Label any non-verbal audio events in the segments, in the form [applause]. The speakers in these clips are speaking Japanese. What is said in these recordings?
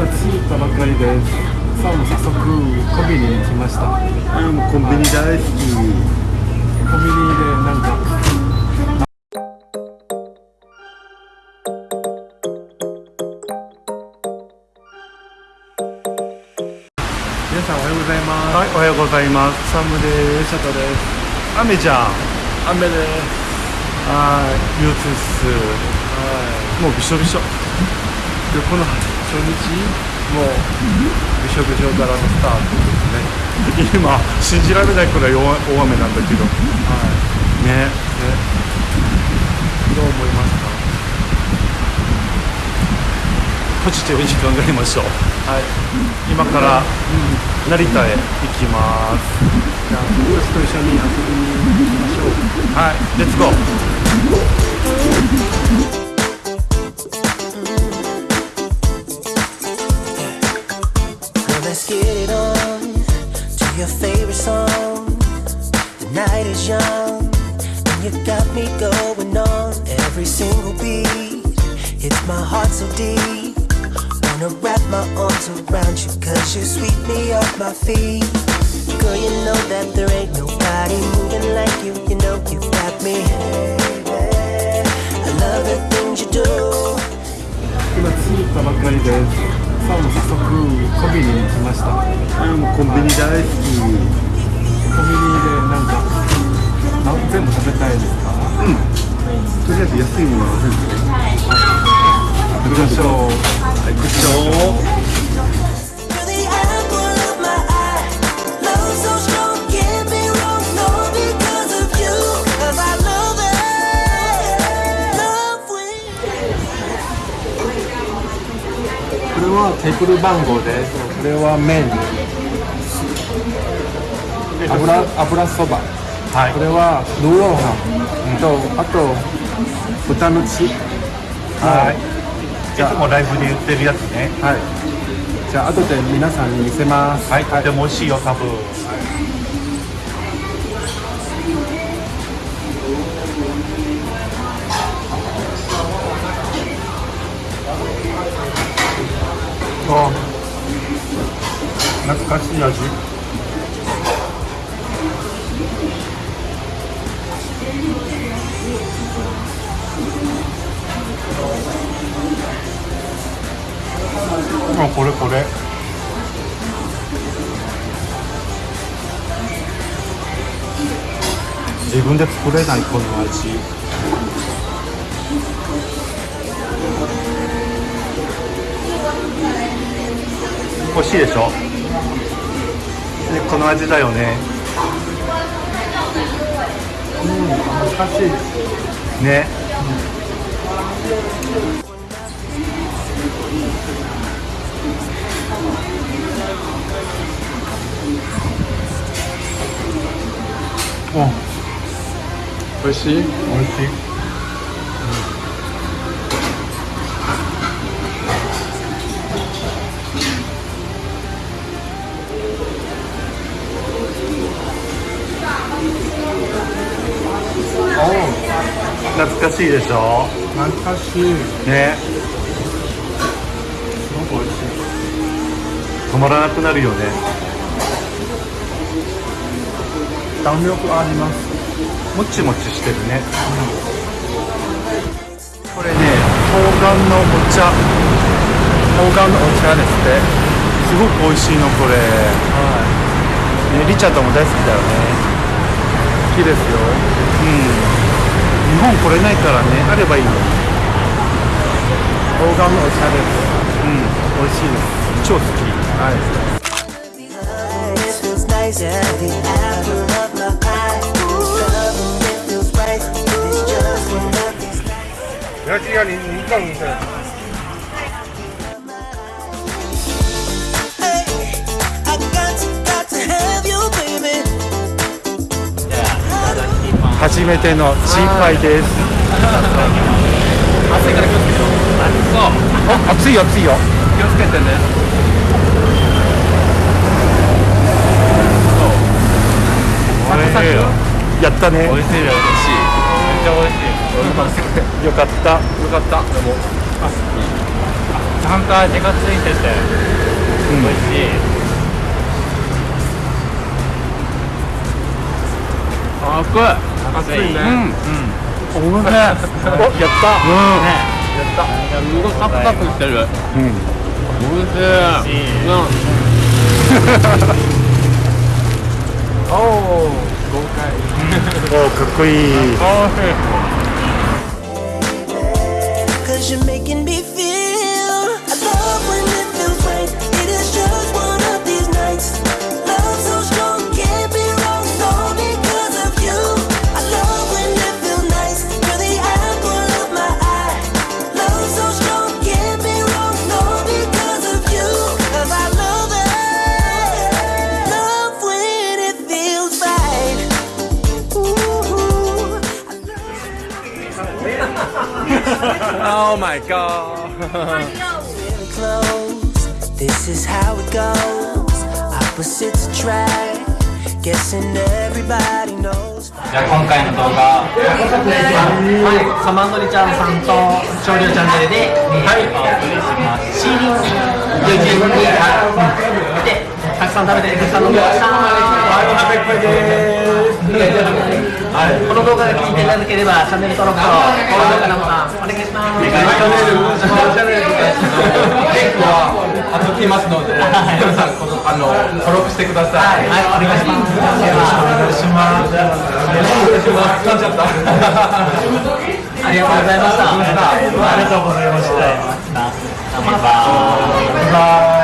今着いたばかりです。さあもう早速コンビニに来ました。うんコンビニ大好きコンビニでなんか。皆さんおはようございます。はいおはようございます。サムです。シャトです雨じゃん。雨です。はい憂鬱っす。はもうびしょびしょ。いでこの初日もうびしょびしょからのスタートですね。今信じられないくらい大大雨なんだけど。はい。ねね。どう思いますか？ポジティブに考えましょう。はい。今から成田へ行きます。じゃあ僕たちと一緒に遊びに行きましょう。はい。レッツゴー every single beat. Hits my heart so deep. Wanna wrap my arms around you, cause you sweep me off my feet. Girl, you know that there ain't nobody moving like you. You know you got me. I love the things you do. 今着いたばかりですさあもう早速コンビニに来ましたうんコンビニ大好きコンビニでなんかな全部食べたいですか とりあえず安いものがあるんで行きましょう行くしょう手番号でこれは麺油,油そば。はい。これはルーローハン。とあと豚の血。はい。い。つもライブで言ってるやつね。はい。じゃあ後で皆さんに見せます。はい。とても美味しいよ多分。あ。懐かしい味これこれ。自分で作れないこの味。欲しいでしょ？でこの味だよね。懐かしいです。ね。美味しい？美味しい。懐かしいでしょ？懐かしい。ね。すごく美味しい。止まらなくなるよね弾力あります。もちもちしてるね、これね冬瓜のお茶。冬瓜のお茶ですって。すごく美味しいのこれ、ね、リチャードも大好きだよね。好きですよ。うん。日本来れないからね。あればいいの。に冬瓜のお茶です。うん。美味しいです。超好き。はい初めてのチーパイです暑いから気をつけてよそうあ熱いよ熱いよ気をつけてねやったね美味しいよ美味しいめっちゃ美味しいよかったよかったでもあいいちゃんと味がついてて、美味しい。あ、熱い。熱いねうん。うん。おいしい。やった。うん。ね。やった。いや、すごいサクサクしてる。うんおいしい。うん。[laughs] おお豪快おーかっこいい [laughs] おいしい。Cause Oh my god. This is how it goes. Opposites attract. Guessing everybody knows. じゃあ今回の動画、はい、サマンドリちゃんさんと少量チャンネルで、はい、お送りしました。シーリング、YouTube に、はい、で、たくさん食べて、たくさん飲みました。はい、お腹いっぱいです。はい、この動画が気に入っていただければ、チャンネル登録と高評価のボタン、お願いします。お願いします。チャンネル、リンクは貼っときますので、皆さん、この、あの、登録してください。はい、お願いします。よろしくお願いします。噛んじゃった。ありがとうございました。ありがとうございました。バイバイ。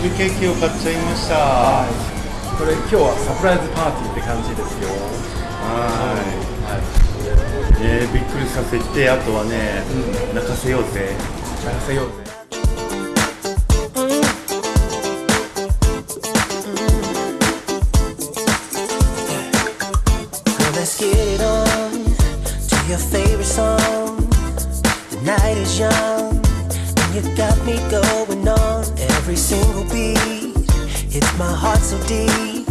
日ケーキを買っちゃいました。はこれ今日はサプライズパーティーって感じですよ。い。ねびっくりさせてあとはね、泣かせようぜ。泣かせようぜ every single beat. Hits my heart so deep.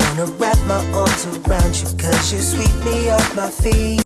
Wanna wrap my arms around you, cause you sweep me off my feet.